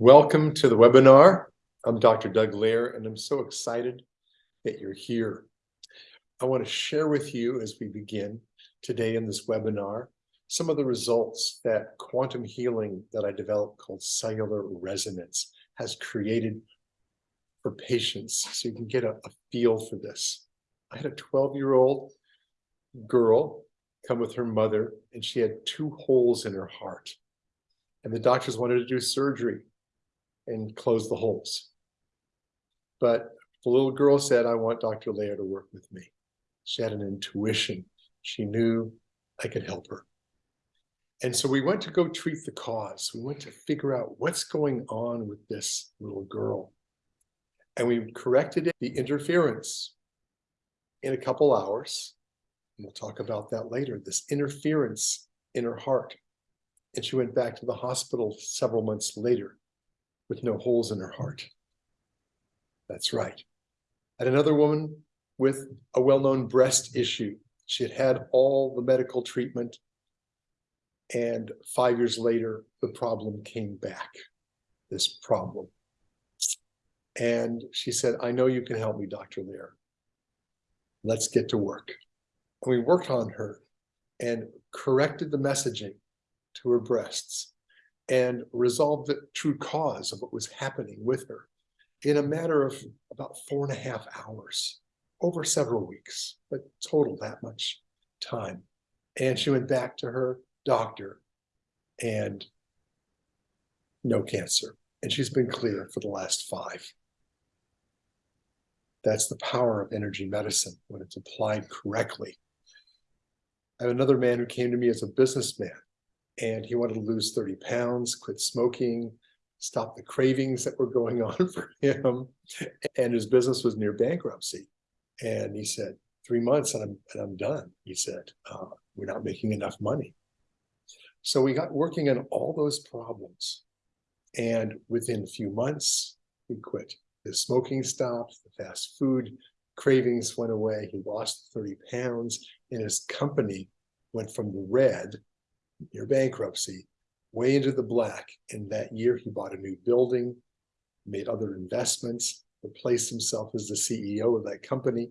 Welcome to the webinar. I'm Dr. Doug Lair, and I'm so excited that you're here. I want to share with you as we begin today in this webinar some of the results that quantum healing that I developed called cellular resonance has created for patients so you can get a, a feel for this. I had a 12-year-old girl come with her mother and she had two holes in her heart and the doctors wanted to do surgery and close the holes. But the little girl said, I want Dr. Lair to work with me. She had an intuition. She knew I could help her. And so we went to go treat the cause. We went to figure out what's going on with this little girl. And we corrected the interference in a couple hours. And we'll talk about that later, this interference in her heart. And she went back to the hospital several months later with no holes in her heart. That's right. And another woman with a well-known breast issue. She had had all the medical treatment and five years later, the problem came back, this problem. And she said, I know you can help me, Dr. Lair. Let's get to work. And we worked on her and corrected the messaging to her breasts and resolve the true cause of what was happening with her in a matter of about four and a half hours over several weeks, but total that much time. And she went back to her doctor and no cancer. And she's been clear for the last five. That's the power of energy medicine when it's applied correctly. I have another man who came to me as a businessman and he wanted to lose 30 pounds, quit smoking, stop the cravings that were going on for him. And his business was near bankruptcy. And he said, three months and I'm, and I'm done. He said, uh, we're not making enough money. So we got working on all those problems. And within a few months, he quit. His smoking stopped, the fast food cravings went away. He lost 30 pounds and his company went from the red near bankruptcy, way into the black. And that year he bought a new building, made other investments, replaced himself as the CEO of that company,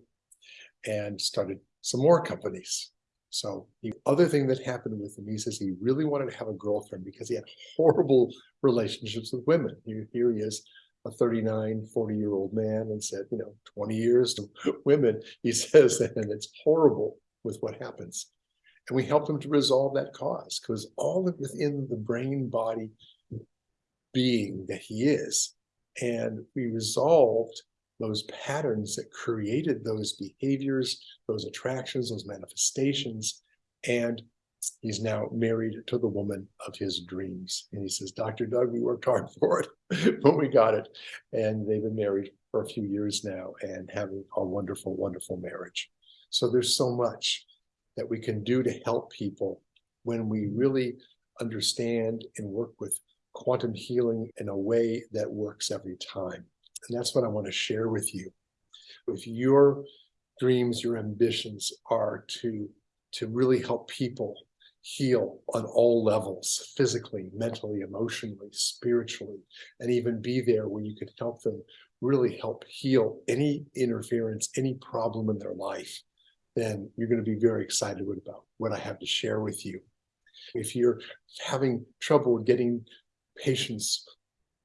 and started some more companies. So the other thing that happened with him, he says he really wanted to have a girlfriend because he had horrible relationships with women. Here, here he is, a 39, 40 year old man and said, you know, 20 years to women, he says, and it's horrible with what happens. And we helped him to resolve that cause because all within the brain body being that he is. And we resolved those patterns that created those behaviors, those attractions, those manifestations. And he's now married to the woman of his dreams. And he says, Dr. Doug, we worked hard for it, but we got it. And they've been married for a few years now and having a wonderful, wonderful marriage. So there's so much that we can do to help people when we really understand and work with quantum healing in a way that works every time. And that's what I want to share with you. If your dreams, your ambitions are to, to really help people heal on all levels, physically, mentally, emotionally, spiritually, and even be there where you can help them really help heal any interference, any problem in their life, then you're going to be very excited about what I have to share with you. If you're having trouble getting patients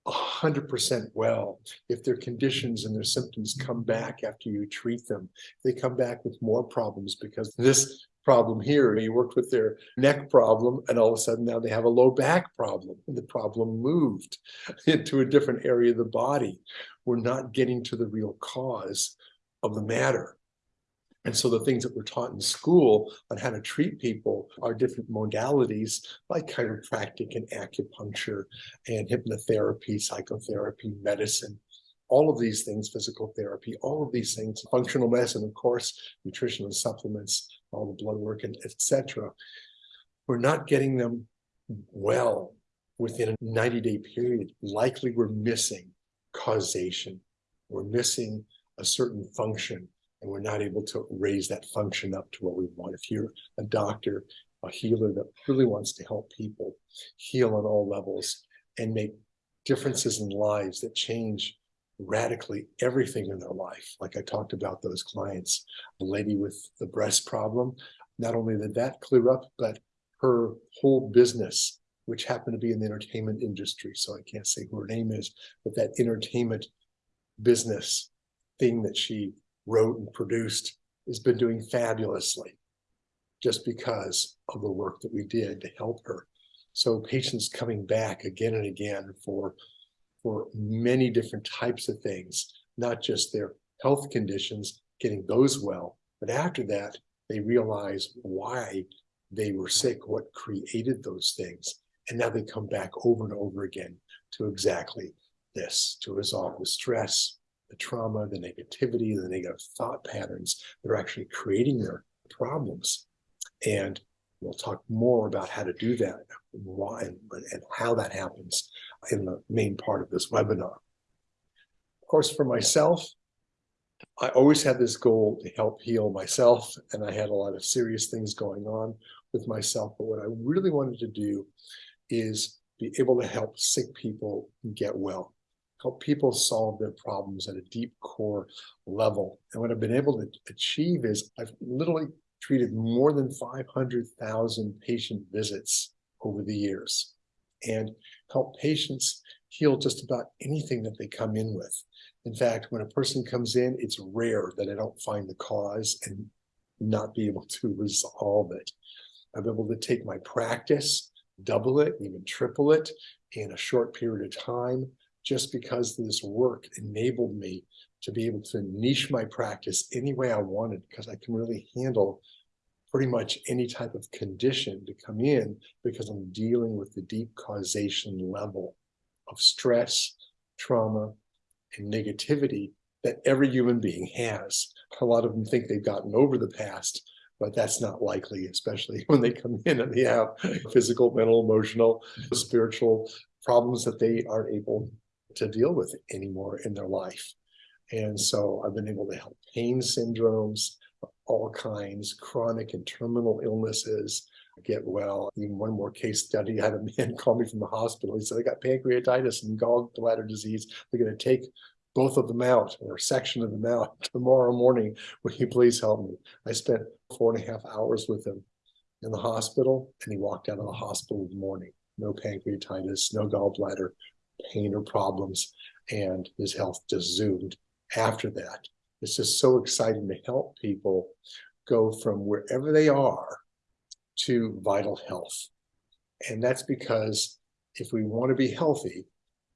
100% well, if their conditions and their symptoms come back after you treat them, they come back with more problems because this problem here, you worked with their neck problem and all of a sudden now they have a low back problem and the problem moved into a different area of the body. We're not getting to the real cause of the matter. And so the things that we're taught in school on how to treat people are different modalities like chiropractic and acupuncture and hypnotherapy, psychotherapy, medicine, all of these things, physical therapy, all of these things, functional medicine, of course, nutritional supplements, all the blood work, and etc. We're not getting them well within a 90 day period. Likely we're missing causation. We're missing a certain function and we're not able to raise that function up to what we want. If you're a doctor, a healer that really wants to help people heal on all levels and make differences in lives that change radically everything in their life. Like I talked about those clients, the lady with the breast problem, not only did that clear up, but her whole business, which happened to be in the entertainment industry. So I can't say who her name is, but that entertainment business thing that she wrote and produced has been doing fabulously just because of the work that we did to help her. So patients coming back again and again for for many different types of things, not just their health conditions, getting those well, but after that, they realize why they were sick, what created those things. And now they come back over and over again to exactly this, to resolve the stress, the trauma, the negativity, the negative thought patterns that are actually creating their problems. And we'll talk more about how to do that, why and how that happens in the main part of this webinar. Of course, for myself, I always had this goal to help heal myself, and I had a lot of serious things going on with myself. But what I really wanted to do is be able to help sick people get well, help people solve their problems at a deep core level. And what I've been able to achieve is I've literally treated more than 500,000 patient visits over the years and help patients heal just about anything that they come in with. In fact, when a person comes in, it's rare that I don't find the cause and not be able to resolve it. I'm able to take my practice, double it, even triple it in a short period of time, just because this work enabled me to be able to niche my practice any way I wanted, because I can really handle pretty much any type of condition to come in because I'm dealing with the deep causation level of stress, trauma, and negativity that every human being has. A lot of them think they've gotten over the past, but that's not likely, especially when they come in and they have physical, mental, emotional, spiritual problems that they aren't able to deal with anymore in their life. And so I've been able to help pain syndromes, all kinds, chronic and terminal illnesses, get well. Even one more case study, I had a man call me from the hospital. He said, I got pancreatitis and gallbladder disease. They're going to take both of them out or a section of them out tomorrow morning. Will you please help me? I spent four and a half hours with him in the hospital and he walked out of the hospital in the morning. No pancreatitis, no gallbladder pain or problems. And his health just zoomed after that. It's just so exciting to help people go from wherever they are to vital health. And that's because if we want to be healthy,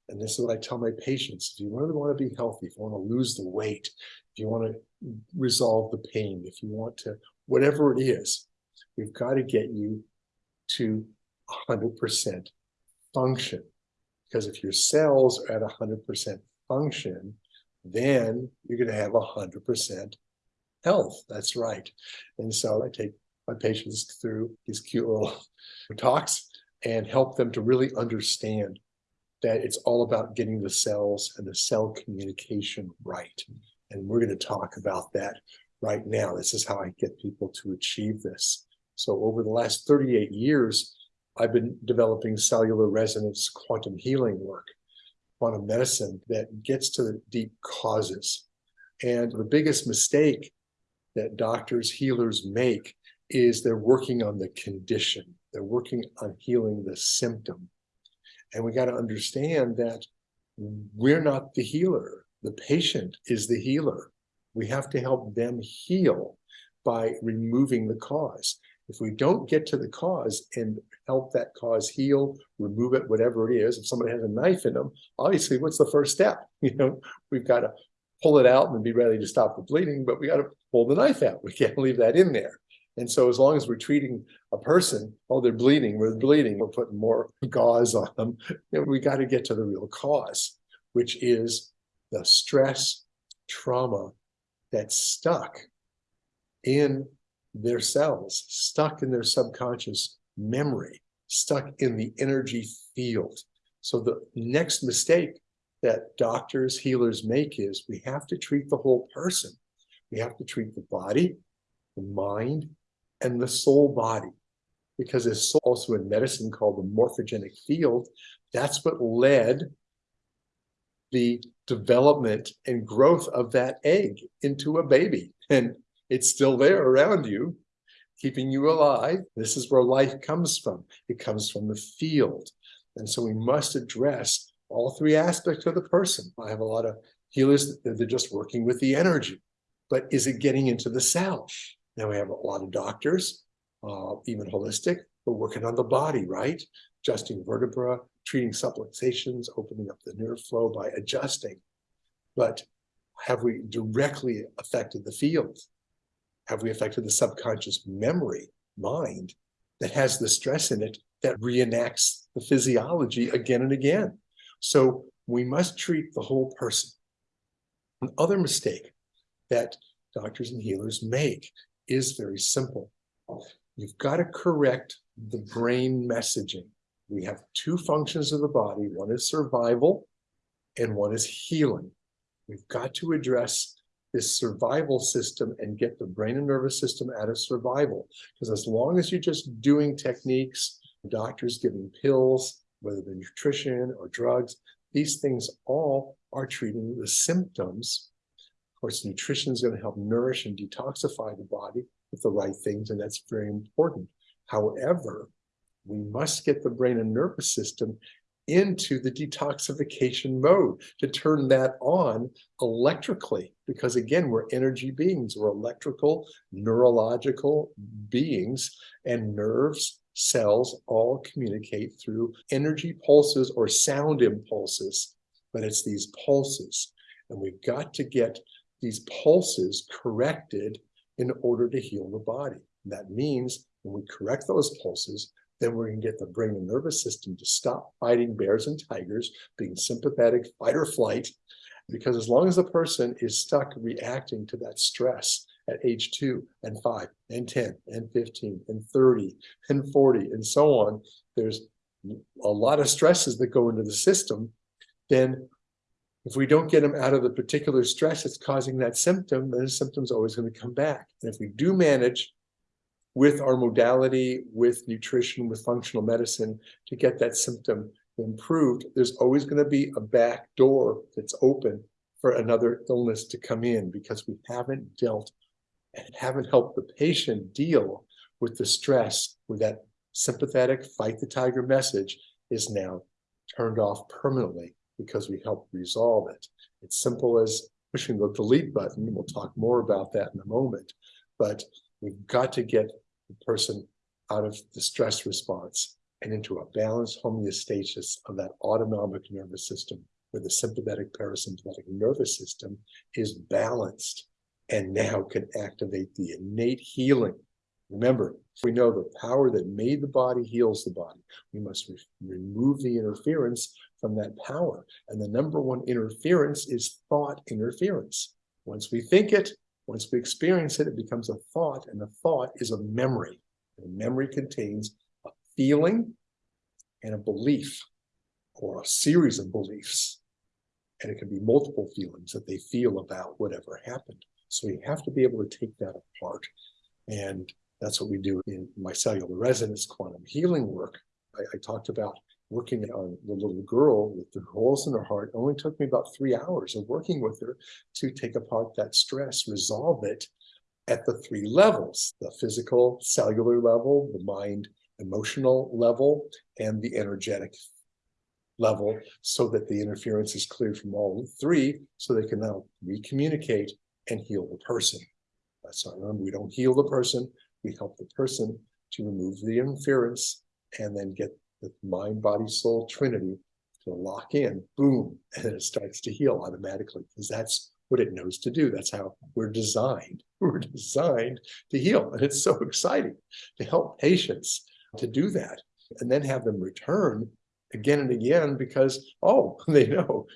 and this is what I tell my patients, if you really want to be healthy, if you want to lose the weight, if you want to resolve the pain, if you want to, whatever it is, we've got to get you to 100% function. Because if your cells are at 100% function, then you're going to have 100% health. That's right. And so I take my patients through these cute little talks and help them to really understand that it's all about getting the cells and the cell communication right. And we're going to talk about that right now. This is how I get people to achieve this. So over the last 38 years, I've been developing cellular resonance quantum healing work quantum medicine that gets to the deep causes. And the biggest mistake that doctors, healers make is they're working on the condition. They're working on healing the symptom. And we got to understand that we're not the healer. The patient is the healer. We have to help them heal by removing the cause. If we don't get to the cause and help that cause heal, remove it, whatever it is, if somebody has a knife in them, obviously, what's the first step? You know, we've got to pull it out and be ready to stop the bleeding, but we got to pull the knife out. We can't leave that in there. And so as long as we're treating a person, oh, they're bleeding, we're bleeding, we're putting more gauze on them, you know, we got to get to the real cause, which is the stress, trauma that's stuck in their cells, stuck in their subconscious memory, stuck in the energy field. So the next mistake that doctors, healers make is we have to treat the whole person. We have to treat the body, the mind, and the soul body. Because there's also in medicine called the morphogenic field. That's what led the development and growth of that egg into a baby. And it's still there around you, keeping you alive. This is where life comes from. It comes from the field. And so we must address all three aspects of the person. I have a lot of healers, they're just working with the energy, but is it getting into the cell? Now we have a lot of doctors, uh, even holistic, but working on the body, right? Adjusting vertebra, treating subluxations, opening up the nerve flow by adjusting. But have we directly affected the field? Have we affected the subconscious memory, mind, that has the stress in it that reenacts the physiology again and again? So we must treat the whole person. Another mistake that doctors and healers make is very simple. You've got to correct the brain messaging. We have two functions of the body. One is survival and one is healing. We've got to address this survival system and get the brain and nervous system out of survival. Because as long as you're just doing techniques, doctors giving pills, whether they're nutrition or drugs, these things all are treating the symptoms. Of course, nutrition is going to help nourish and detoxify the body with the right things, and that's very important. However, we must get the brain and nervous system into the detoxification mode to turn that on electrically. Because again we're energy beings we're electrical neurological beings and nerves cells all communicate through energy pulses or sound impulses but it's these pulses. And we've got to get these pulses corrected in order to heal the body. That means when we correct those pulses then we're going to get the brain and nervous system to stop fighting bears and tigers, being sympathetic, fight or flight. Because as long as the person is stuck reacting to that stress at age two and five and 10 and 15 and 30 and 40 and so on, there's a lot of stresses that go into the system, then if we don't get them out of the particular stress that's causing that symptom, then the symptom's always going to come back. And if we do manage with our modality, with nutrition, with functional medicine to get that symptom improved, there's always going to be a back door that's open for another illness to come in because we haven't dealt and haven't helped the patient deal with the stress where that sympathetic fight the tiger message is now turned off permanently because we help resolve it. It's simple as pushing the delete button. We'll talk more about that in a moment, but we've got to get the person out of the stress response and into a balanced homeostasis of that autonomic nervous system where the sympathetic parasympathetic nervous system is balanced and now can activate the innate healing. Remember, we know the power that made the body heals the body. We must re remove the interference from that power. And the number one interference is thought interference. Once we think it, once we experience it, it becomes a thought, and the thought is a memory. And memory contains a feeling and a belief, or a series of beliefs. And it can be multiple feelings that they feel about whatever happened. So we have to be able to take that apart. And that's what we do in my cellular resonance quantum healing work. I, I talked about working on the little girl with the holes in her heart only took me about three hours of working with her to take apart that stress, resolve it at the three levels, the physical, cellular level, the mind, emotional level, and the energetic level so that the interference is cleared from all three so they can now recommunicate and heal the person. That's not remember, we don't heal the person, we help the person to remove the interference and then get the mind, body, soul trinity to lock in, boom, and then it starts to heal automatically because that's what it knows to do. That's how we're designed. We're designed to heal. And it's so exciting to help patients to do that and then have them return again and again because, oh, they know.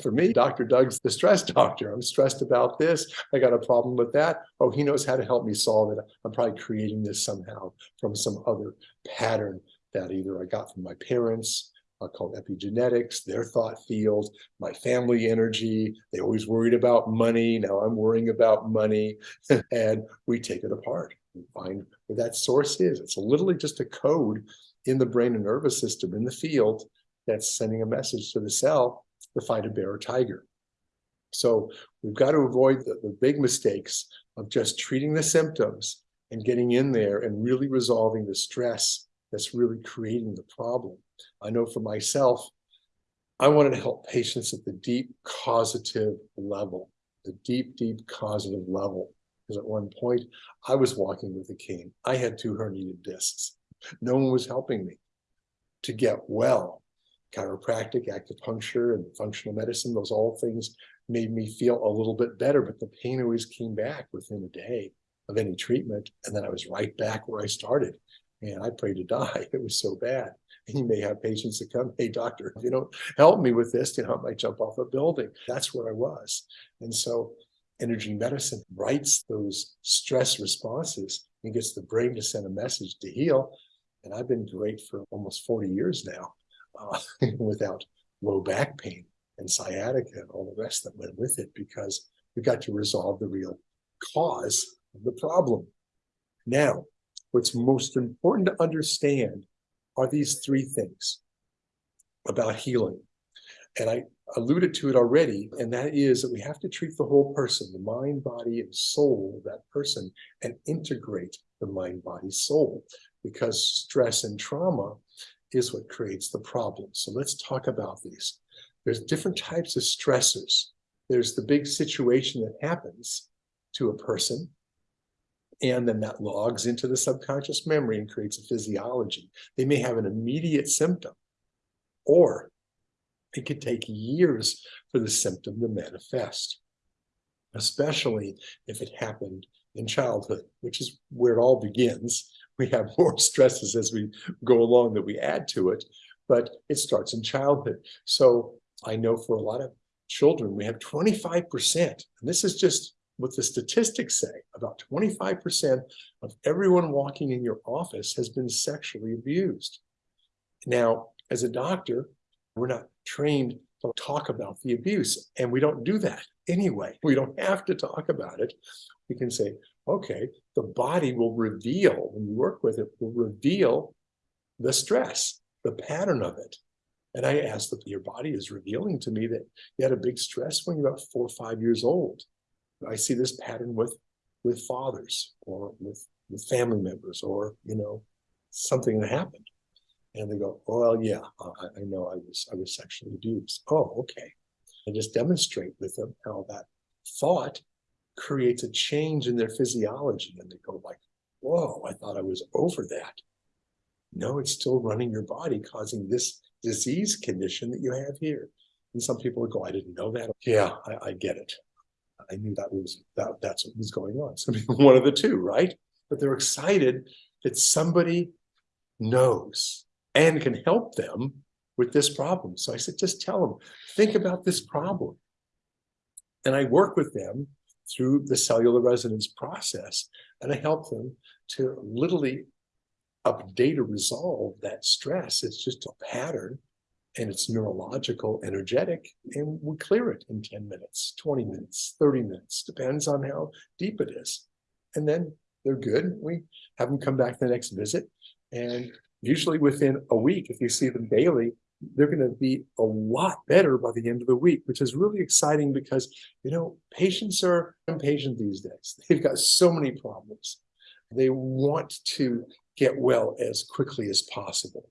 For me, Dr. Doug's the stress doctor. I'm stressed about this. I got a problem with that. Oh, he knows how to help me solve it. I'm probably creating this somehow from some other pattern that either I got from my parents, uh, called epigenetics, their thought field, my family energy. They always worried about money. Now I'm worrying about money. and we take it apart and find where that source is. It's literally just a code in the brain and nervous system in the field that's sending a message to the cell to fight a bear or tiger. So we've got to avoid the, the big mistakes of just treating the symptoms and getting in there and really resolving the stress that's really creating the problem. I know for myself, I wanted to help patients at the deep causative level, the deep, deep causative level. Because at one point I was walking with a cane. I had two herniated discs. No one was helping me to get well. Chiropractic, acupuncture, and functional medicine, those all things made me feel a little bit better, but the pain always came back within a day of any treatment. And then I was right back where I started. And I prayed to die. It was so bad. And you may have patients that come, hey, doctor, if you don't help me with this, you know, I might jump off a building. That's where I was. And so energy medicine writes those stress responses and gets the brain to send a message to heal. And I've been great for almost 40 years now uh, without low back pain and sciatica and all the rest that went with it because we got to resolve the real cause of the problem. Now, what's most important to understand are these three things about healing. And I alluded to it already, and that is that we have to treat the whole person, the mind, body, and soul of that person, and integrate the mind, body, soul, because stress and trauma is what creates the problem. So let's talk about these. There's different types of stressors. There's the big situation that happens to a person, and then that logs into the subconscious memory and creates a physiology. They may have an immediate symptom, or it could take years for the symptom to manifest, especially if it happened in childhood, which is where it all begins. We have more stresses as we go along that we add to it, but it starts in childhood. So I know for a lot of children, we have 25%, and this is just what the statistics say, about 25% of everyone walking in your office has been sexually abused. Now, as a doctor, we're not trained to talk about the abuse, and we don't do that anyway. We don't have to talk about it. We can say, okay, the body will reveal, when you work with it, will reveal the stress, the pattern of it. And I asked that your body is revealing to me that you had a big stress when you were about four or five years old. I see this pattern with with fathers or with with family members or you know something that happened. And they go well yeah I, I know i was i was sexually abused. Oh okay. And just demonstrate with them how that thought creates a change in their physiology. And they go like whoa i thought i was over that. No it's still running your body causing this disease condition that you have here. And some people go i didn't know that. Yeah i, I get it I knew that was that that's what was going on. So one of the two, right? But they're excited that somebody knows and can help them with this problem. So I said, just tell them, think about this problem. And I work with them through the cellular resonance process, and I help them to literally update or resolve that stress. It's just a pattern and it's neurological, energetic, and we clear it in 10 minutes, 20 minutes, 30 minutes, depends on how deep it is. And then they're good. We have them come back the next visit. And usually within a week, if you see them daily, they're going to be a lot better by the end of the week, which is really exciting because, you know, patients are impatient these days. They've got so many problems. They want to get well as quickly as possible.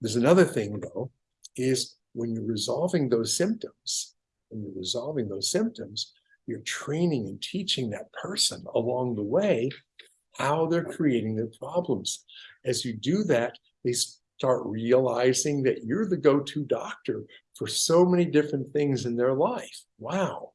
There's another thing, though, is when you're resolving those symptoms, when you're resolving those symptoms, you're training and teaching that person along the way how they're creating their problems. As you do that, they start realizing that you're the go-to doctor for so many different things in their life. Wow.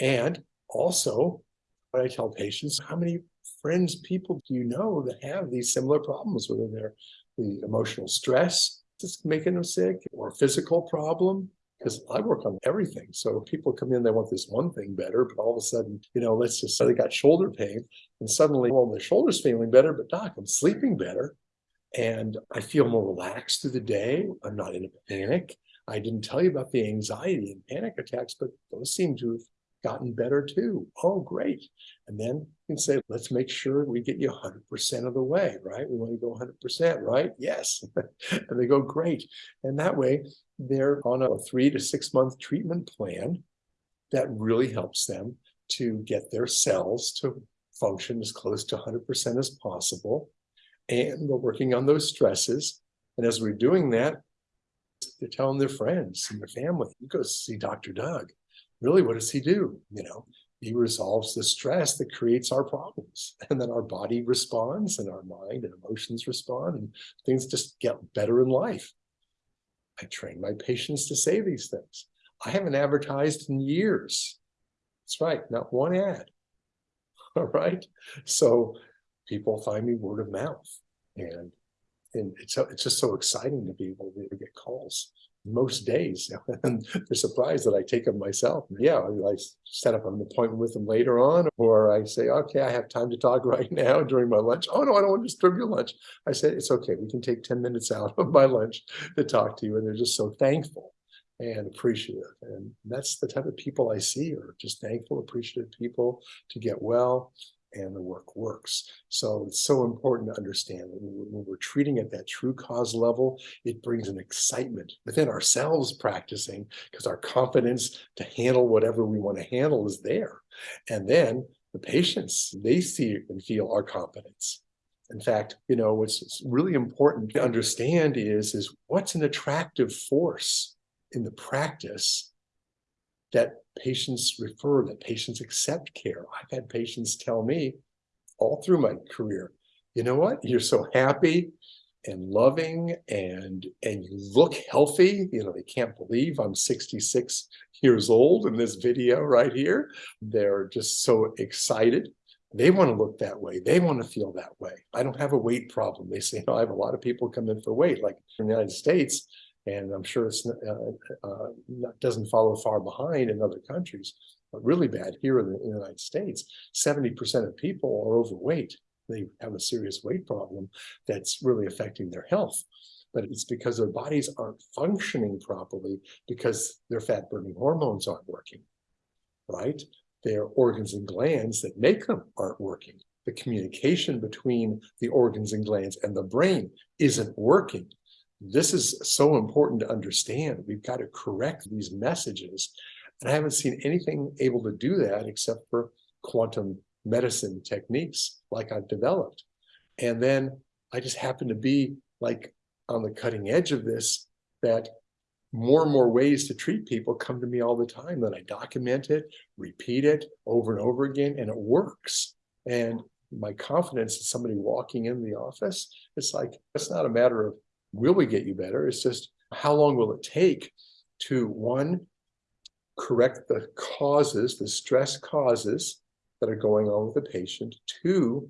And also, what I tell patients, how many friends, people do you know that have these similar problems, whether they're the emotional stress, just making them sick or physical problem because I work on everything. So people come in, they want this one thing better, but all of a sudden, you know, let's just say they got shoulder pain and suddenly, well, my shoulder's feeling better, but doc, I'm sleeping better. And I feel more relaxed through the day. I'm not in a panic. I didn't tell you about the anxiety and panic attacks, but those seem to have gotten better too. Oh, great. And then you can say, let's make sure we get you 100% of the way, right? We want to go 100%, right? Yes. and they go, great. And that way they're on a three to six month treatment plan that really helps them to get their cells to function as close to 100% as possible. And we're working on those stresses. And as we're doing that, they're telling their friends and their family, you go see Dr. Doug. Really, what does he do? You know, he resolves the stress that creates our problems. And then our body responds and our mind and emotions respond and things just get better in life. I train my patients to say these things. I haven't advertised in years. That's right, not one ad. All right. So people find me word of mouth. And and it's it's just so exciting to be able to get calls most days and they're surprised that I take them myself. Yeah, I set up an appointment with them later on, or I say, okay, I have time to talk right now during my lunch. Oh no, I don't want to disturb your lunch. I said, it's okay. We can take 10 minutes out of my lunch to talk to you. And they're just so thankful and appreciative. And that's the type of people I see are just thankful, appreciative people to get well and the work works. So it's so important to understand that when we're treating at that true cause level, it brings an excitement within ourselves practicing because our confidence to handle whatever we want to handle is there. And then the patients, they see and feel our confidence. In fact, you know, what's really important to understand is, is what's an attractive force in the practice that patients refer, that patients accept care. I've had patients tell me all through my career, you know what, you're so happy and loving and and you look healthy. You know they can't believe i'm 66 years old in this video right here. They're just so excited. They want to look that way. They want to feel that way. I don't have a weight problem. They say no, i have a lot of people come in for weight. Like in the united states and I'm sure it's uh, uh, doesn't follow far behind in other countries, but really bad here in the, in the United States. 70% of people are overweight. They have a serious weight problem that's really affecting their health. But it's because their bodies aren't functioning properly because their fat burning hormones aren't working, right? Their organs and glands that make them aren't working. The communication between the organs and glands and the brain isn't working this is so important to understand. We've got to correct these messages. And I haven't seen anything able to do that except for quantum medicine techniques like I've developed. And then I just happen to be like on the cutting edge of this, that more and more ways to treat people come to me all the time. Then I document it, repeat it over and over again, and it works. And my confidence in somebody walking in the office, it's like, it's not a matter of will we get you better? It's just how long will it take to one, correct the causes, the stress causes that are going on with the patient. Two,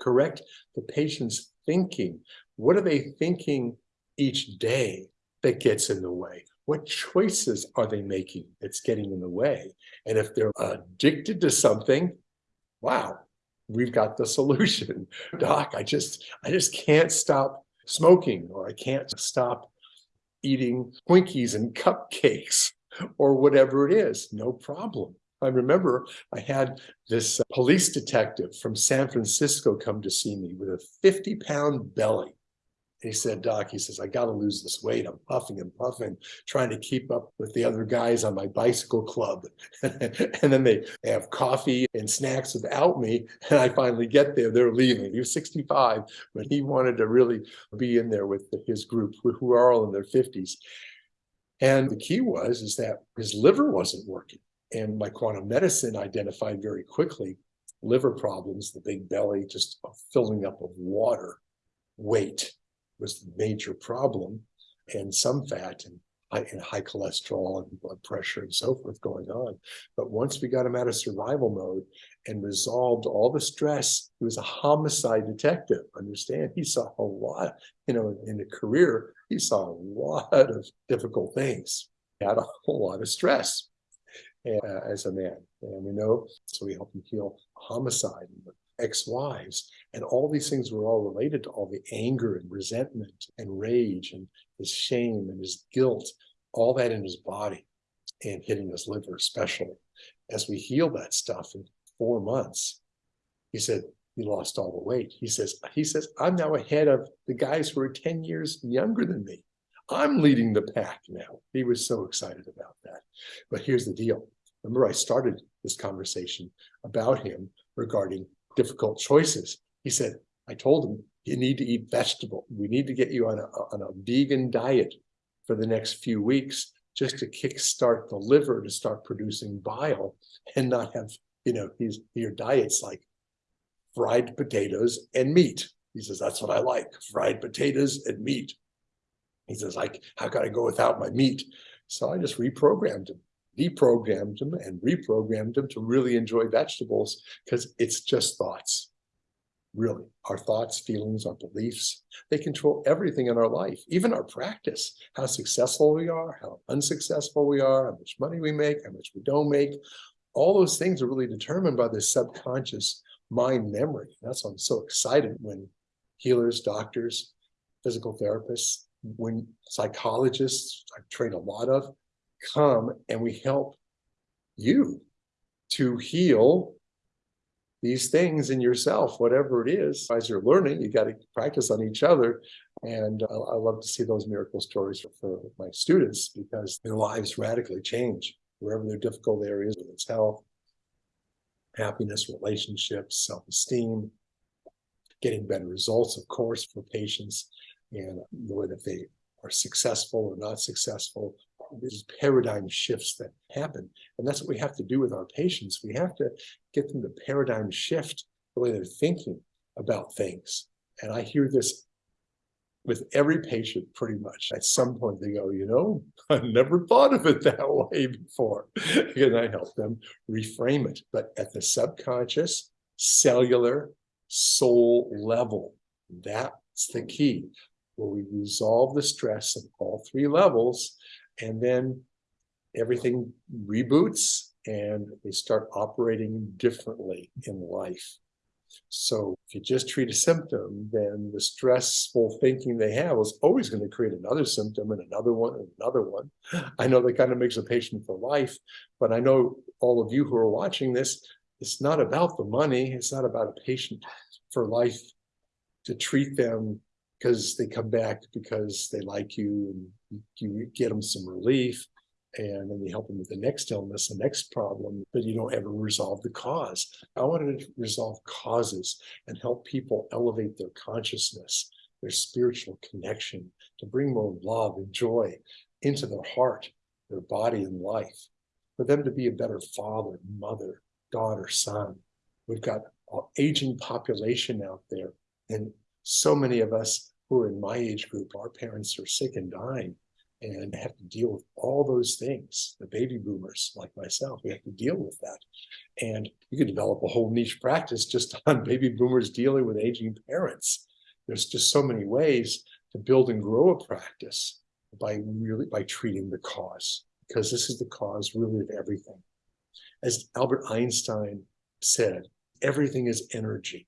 correct the patient's thinking. What are they thinking each day that gets in the way? What choices are they making that's getting in the way? And if they're addicted to something, wow, we've got the solution. Doc, I just, I just can't stop smoking or I can't stop eating Twinkies and cupcakes or whatever it is, no problem. I remember I had this uh, police detective from San Francisco come to see me with a 50 pound belly he said, Doc, he says, I got to lose this weight. I'm puffing and puffing, trying to keep up with the other guys on my bicycle club. and then they have coffee and snacks without me. And I finally get there, they're leaving. He was 65, but he wanted to really be in there with his group who are all in their 50s. And the key was, is that his liver wasn't working. And my quantum medicine identified very quickly liver problems, the big belly just filling up of water, weight, was the major problem, and some fat and high, and high cholesterol and blood pressure and so forth going on. But once we got him out of survival mode and resolved all the stress, he was a homicide detective. Understand? He saw a lot, you know, in a career, he saw a lot of difficult things. He had a whole lot of stress uh, as a man. And we know, so we help him heal homicide and ex-wives. And all these things were all related to all the anger and resentment and rage and his shame and his guilt, all that in his body and hitting his liver especially. as we heal that stuff in four months, he said, he lost all the weight. He says, he says, I'm now ahead of the guys who are 10 years younger than me. I'm leading the pack now. He was so excited about that. But here's the deal. Remember, I started this conversation about him regarding difficult choices. He said, I told him, you need to eat vegetable. We need to get you on a, on a vegan diet for the next few weeks just to kickstart the liver to start producing bile and not have, you know, his, your diet's like fried potatoes and meat. He says, that's what I like, fried potatoes and meat. He says, like, how can I go without my meat? So I just reprogrammed him, deprogrammed him and reprogrammed him to really enjoy vegetables because it's just thoughts. Really, our thoughts, feelings, our beliefs, they control everything in our life, even our practice, how successful we are, how unsuccessful we are, how much money we make, how much we don't make. All those things are really determined by the subconscious mind memory. That's why I'm so excited when healers, doctors, physical therapists, when psychologists I've trained a lot of come and we help you to heal these things in yourself, whatever it is. As you're learning, you got to practice on each other. And uh, I love to see those miracle stories for, for my students because their lives radically change wherever their difficult areas, whether it's health, happiness, relationships, self-esteem, getting better results, of course, for patients, and the way that they are successful or not successful. There's paradigm shifts that happen. And that's what we have to do with our patients. We have to get them to paradigm shift the way they're thinking about things. And I hear this with every patient pretty much. At some point they go, you know, I never thought of it that way before. and I help them reframe it. But at the subconscious, cellular, soul level, that's the key, where we resolve the stress at all three levels, and then everything reboots and they start operating differently in life. So if you just treat a symptom, then the stressful thinking they have is always going to create another symptom and another one and another one. I know that kind of makes a patient for life, but I know all of you who are watching this, it's not about the money. It's not about a patient for life to treat them because they come back because they like you and you get them some relief and then you help them with the next illness, the next problem, but you don't ever resolve the cause. I wanted to resolve causes and help people elevate their consciousness, their spiritual connection, to bring more love and joy into their heart, their body and life, for them to be a better father, mother, daughter, son. We've got an aging population out there, and so many of us who are in my age group, our parents are sick and dying and have to deal with all those things. The baby boomers like myself, we have to deal with that. And you could develop a whole niche practice just on baby boomers dealing with aging parents. There's just so many ways to build and grow a practice by really by treating the cause, because this is the cause really of everything. As Albert Einstein said, everything is energy.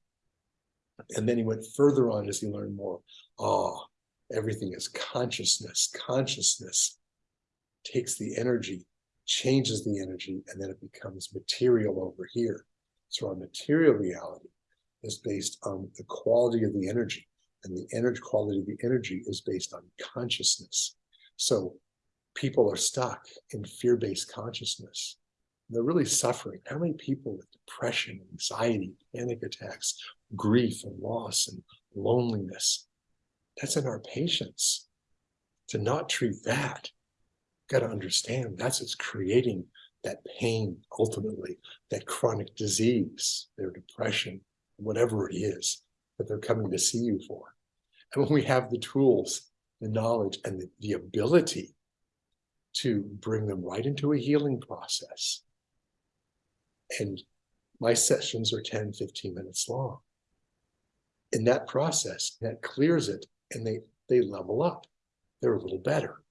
And then he went further on as he learned more. Ah, everything is consciousness. Consciousness takes the energy, changes the energy, and then it becomes material over here. So our material reality is based on the quality of the energy, and the energy quality of the energy is based on consciousness. So people are stuck in fear-based consciousness. They're really suffering. How many people with depression, anxiety, panic attacks, grief and loss and loneliness that's in our patients. To not treat that, got to understand that's what's creating that pain ultimately, that chronic disease, their depression, whatever it is that they're coming to see you for. And when we have the tools, the knowledge, and the, the ability to bring them right into a healing process. And my sessions are 10, 15 minutes long. In that process, that clears it and they, they level up. They're a little better.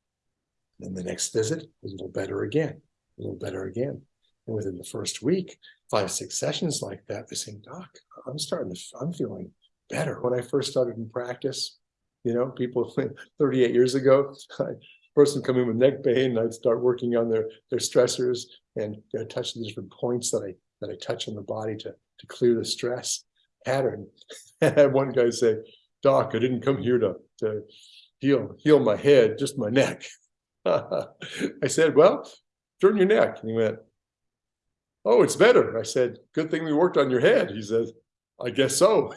Then the next visit, a little better again, a little better again. And within the first week, five, six sessions like that, they're saying, Doc, I'm starting to, I'm feeling better. When I first started in practice, you know, people 38 years ago, I, person come in with neck pain, I'd start working on their, their stressors, and you know, touch the different points that I that I touch on the body to to clear the stress pattern. And one guy say, Doc, I didn't come here to to heal heal my head, just my neck. I said, Well, turn your neck. And he went, Oh, it's better. I said, Good thing we worked on your head. He says, I guess so.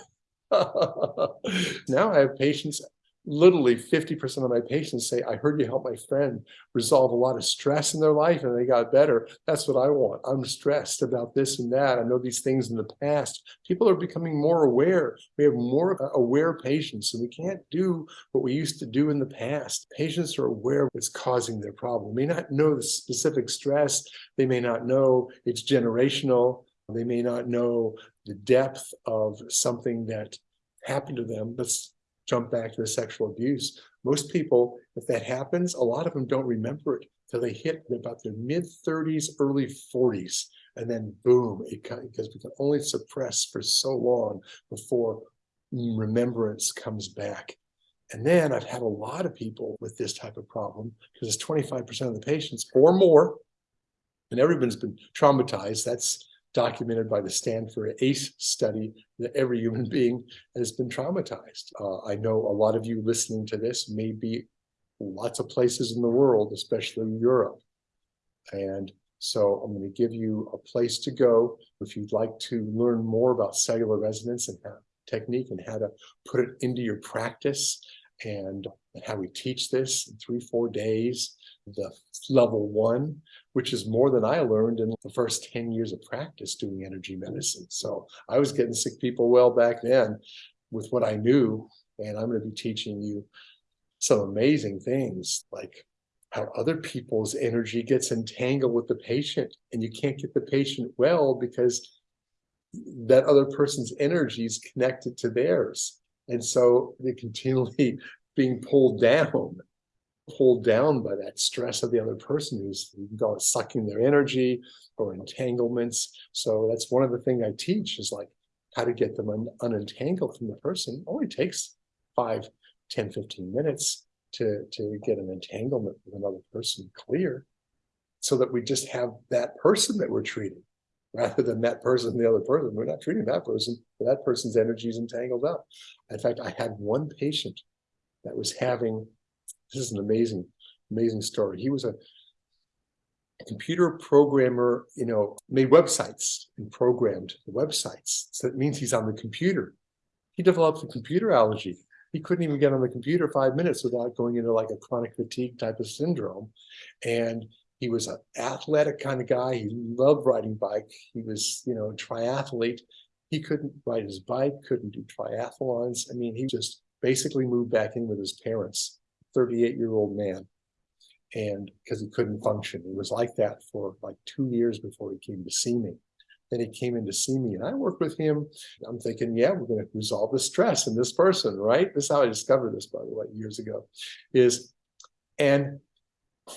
now I have patients literally 50% of my patients say, I heard you help my friend resolve a lot of stress in their life and they got better. That's what I want. I'm stressed about this and that. I know these things in the past. People are becoming more aware. We have more uh, aware patients and we can't do what we used to do in the past. Patients are aware of what's causing their problem. They may not know the specific stress. They may not know it's generational. They may not know the depth of something that happened to them. Let's jump back to the sexual abuse. Most people, if that happens, a lot of them don't remember it till they hit about their mid 30s, early 40s. And then boom, it because we can only suppress for so long before remembrance comes back. And then I've had a lot of people with this type of problem because it's 25% of the patients or more, and everyone's been traumatized. That's documented by the Stanford ACE study that every human being has been traumatized. Uh, I know a lot of you listening to this may be lots of places in the world, especially Europe. And so I'm going to give you a place to go if you'd like to learn more about cellular resonance and how, technique and how to put it into your practice and how we teach this in three, four days, the level one, which is more than I learned in the first 10 years of practice doing energy medicine. So I was getting sick people well back then with what I knew. And I'm going to be teaching you some amazing things like how other people's energy gets entangled with the patient and you can't get the patient well because that other person's energy is connected to theirs. And so they're continually being pulled down pulled down by that stress of the other person who's sucking their energy or entanglements. So that's one of the things I teach is like how to get them un unentangled from the person. It only takes five, 10, 15 minutes to, to get an entanglement with another person clear so that we just have that person that we're treating rather than that person, and the other person. We're not treating that person, but that person's energy is entangled up. In fact, I had one patient that was having this is an amazing, amazing story. He was a, computer programmer, you know, made websites and programmed the websites. So that means he's on the computer. He developed a computer allergy. He couldn't even get on the computer five minutes without going into like a chronic fatigue type of syndrome. And he was an athletic kind of guy. He loved riding bike. He was, you know, a triathlete. He couldn't ride his bike, couldn't do triathlons. I mean, he just basically moved back in with his parents 38 year old man. And because he couldn't function, he was like that for like two years before he came to see me. Then he came in to see me and I worked with him. I'm thinking, yeah, we're going to resolve the stress in this person, right? This is how I discovered this, by the way, years ago. Is and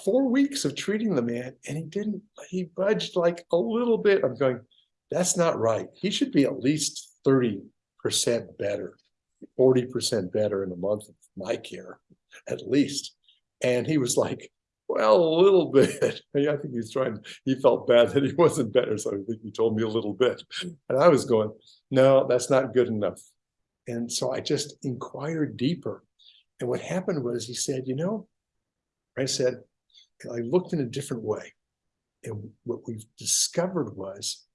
four weeks of treating the man and he didn't, he budged like a little bit. I'm going, that's not right. He should be at least 30% better, 40% better in a month of my care at least. And he was like, well, a little bit. I think he's trying, he felt bad that he wasn't better. So I think he told me a little bit. And I was going, no, that's not good enough. And so I just inquired deeper. And what happened was he said, you know, I said, I looked in a different way. And what we've discovered was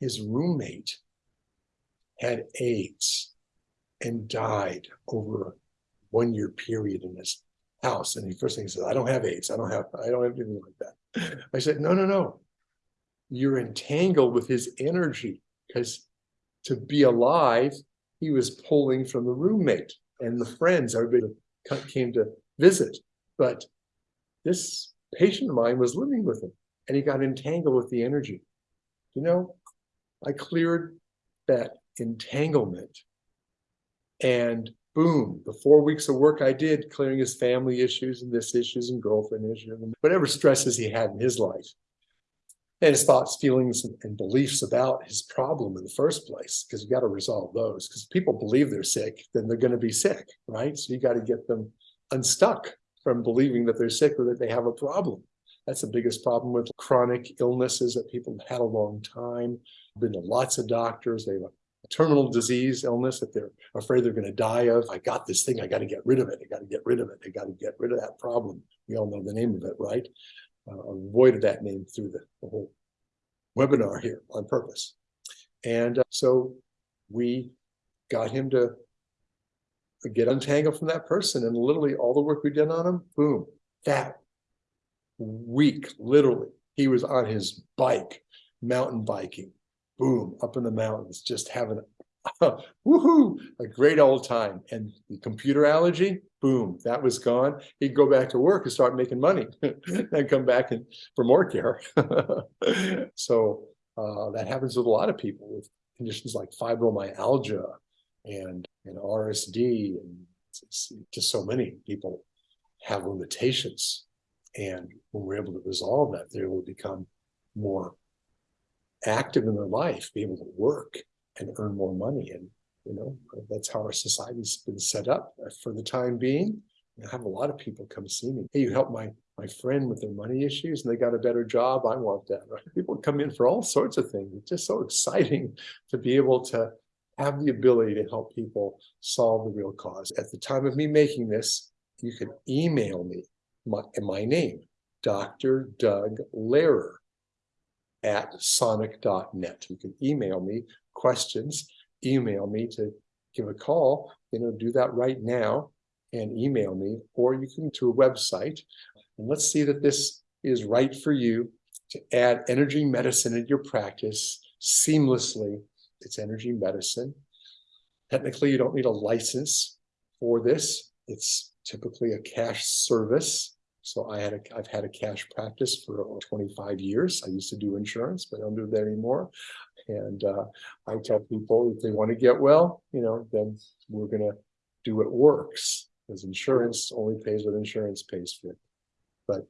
his roommate had AIDS and died over a one year period in this house. And the first thing he says, I don't have AIDS. I don't have, I don't have anything like that. I said, no, no, no. You're entangled with his energy because to be alive, he was pulling from the roommate and the friends, everybody came to visit. But this patient of mine was living with him and he got entangled with the energy. You know, I cleared that entanglement and boom, the four weeks of work I did clearing his family issues and this issues and girlfriend issues and whatever stresses he had in his life. And his thoughts, feelings, and beliefs about his problem in the first place, because you got to resolve those. Because people believe they're sick, then they're going to be sick, right? So you got to get them unstuck from believing that they're sick or that they have a problem. That's the biggest problem with chronic illnesses that people have had a long time. Been to lots of doctors. They have a terminal disease illness that they're afraid they're going to die of. I got this thing. I got to get rid of it. I got to get rid of it. I got to get rid of that problem. We all know the name of it, right? Uh, avoided that name through the, the whole webinar here on purpose. And uh, so we got him to get untangled from that person. And literally all the work we did on him, boom, that week, literally, he was on his bike, mountain biking, boom, up in the mountains, just having a woohoo, a great old time. And the computer allergy, boom, that was gone. He'd go back to work and start making money and come back and for more care. so uh, that happens with a lot of people with conditions like fibromyalgia and, and RSD and just so many people have limitations. And when we're able to resolve that, they will become more active in their life, be able to work and earn more money. And, you know, that's how our society's been set up uh, for the time being. I have a lot of people come see me. Hey, you help my my friend with their money issues and they got a better job. I want that. Right? People come in for all sorts of things. It's just so exciting to be able to have the ability to help people solve the real cause. At the time of me making this, you can email me my, my name, Dr. Doug Lehrer at sonic.net. You can email me questions, email me to give a call, you know, do that right now and email me, or you can to a website. And let's see that this is right for you to add energy medicine in your practice seamlessly. It's energy medicine. Technically, you don't need a license for this. It's typically a cash service. So I had a, I've had a cash practice for 25 years. I used to do insurance, but I don't do that anymore. And uh, I tell people if they want to get well, you know, then we're going to do what works because insurance only pays what insurance pays for. But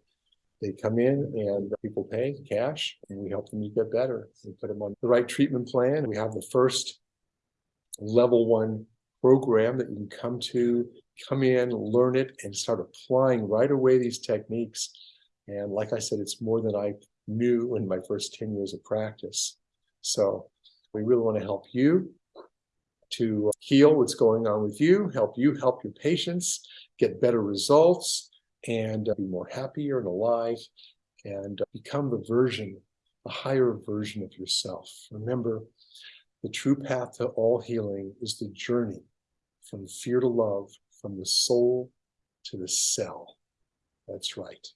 they come in and people pay cash and we help them get better. We put them on the right treatment plan. We have the first level one program that you can come to come in, learn it, and start applying right away these techniques. And like I said, it's more than I knew in my first 10 years of practice. So we really want to help you to heal what's going on with you, help you help your patients get better results and uh, be more happier and alive and uh, become the version, a higher version of yourself. Remember, the true path to all healing is the journey from fear to love, from the soul to the cell. That's right.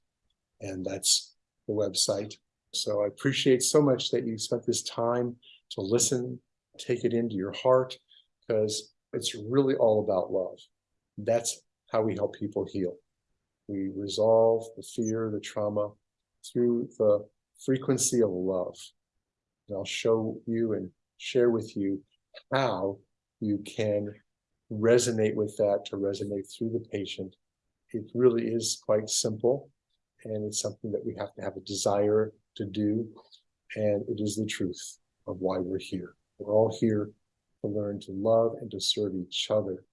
And that's the website. So I appreciate so much that you spent this time to listen, take it into your heart, because it's really all about love. That's how we help people heal. We resolve the fear, the trauma through the frequency of love. And I'll show you and share with you how you can resonate with that to resonate through the patient. It really is quite simple and it's something that we have to have a desire to do. And it is the truth of why we're here. We're all here to learn to love and to serve each other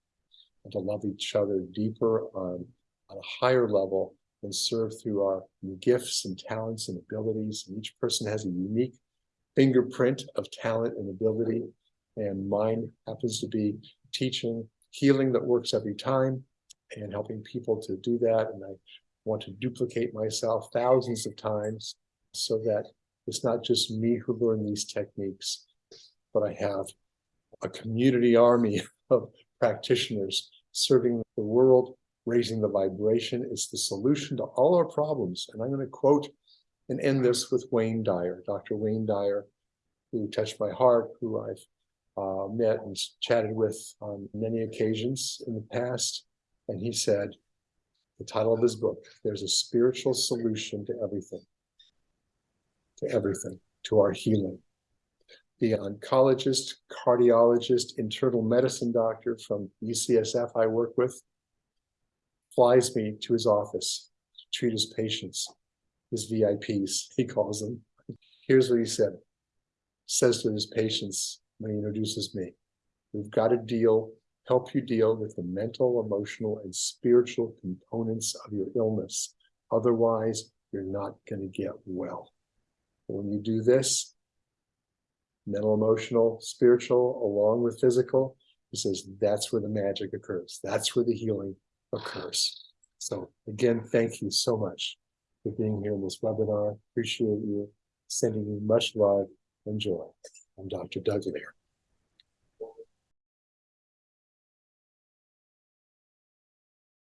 and to love each other deeper on, on a higher level and serve through our gifts and talents and abilities. And each person has a unique fingerprint of talent and ability. And mine happens to be teaching healing that works every time and helping people to do that. And I want to duplicate myself thousands of times so that it's not just me who learn these techniques, but I have a community army of practitioners serving the world, raising the vibration. It's the solution to all our problems. And I'm going to quote and end this with Wayne Dyer, Dr. Wayne Dyer, who touched my heart, who I've uh, met and chatted with on many occasions in the past. And he said, the title of his book, There's a Spiritual Solution to Everything, to everything, to our healing. The oncologist, cardiologist, internal medicine doctor from UCSF I work with flies me to his office to treat his patients, his VIPs, he calls them. Here's what he said, says to his patients, when he introduces me. We've got to deal, help you deal with the mental, emotional, and spiritual components of your illness. Otherwise, you're not gonna get well. When you do this, mental, emotional, spiritual, along with physical, he says that's where the magic occurs. That's where the healing occurs. So again, thank you so much for being here in this webinar. Appreciate you. Sending you much love and joy. I'm Dr. Doug Lehrer.